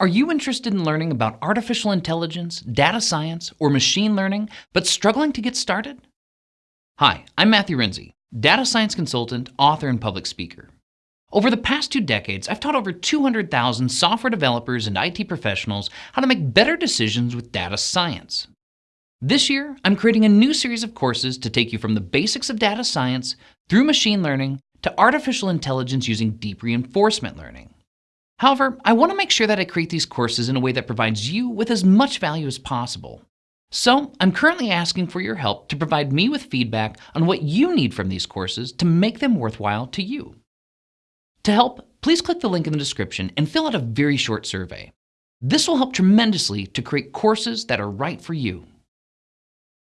Are you interested in learning about artificial intelligence, data science, or machine learning, but struggling to get started? Hi, I'm Matthew Renze, data science consultant, author, and public speaker. Over the past two decades, I've taught over 200,000 software developers and IT professionals how to make better decisions with data science. This year, I'm creating a new series of courses to take you from the basics of data science through machine learning to artificial intelligence using deep reinforcement learning. However, I want to make sure that I create these courses in a way that provides you with as much value as possible. So, I'm currently asking for your help to provide me with feedback on what you need from these courses to make them worthwhile to you. To help, please click the link in the description and fill out a very short survey. This will help tremendously to create courses that are right for you.